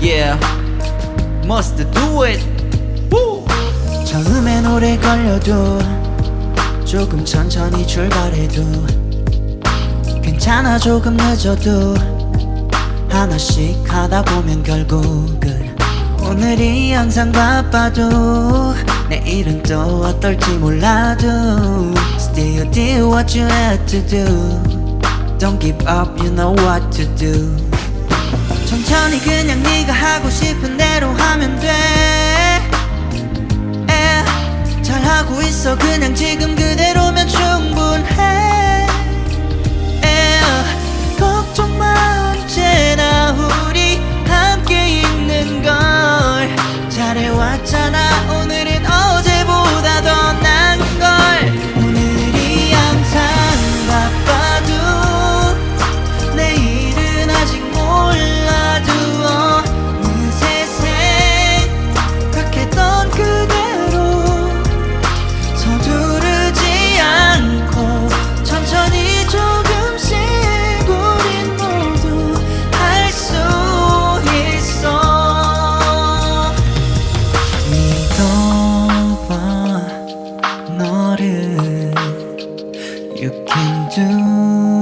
Yeah Must do it Woo! 처음엔 오래 걸려도 조금 천천히 출발해도 괜찮아 조금 늦어도 하나씩 하다 보면 결국은 오늘이 항상 바빠도 내일은 또 어떨지 몰라도 Still do what you had to do Don't give up you know what to do 천천히 그냥 네가 하고 싶은 대로 하면 돼. 예, 잘하고 있어. 그냥 지금 그대로면 충분해. 예, 걱정 마. 언제나 우리 함께 있는 걸 잘해왔잖아 오늘. you can do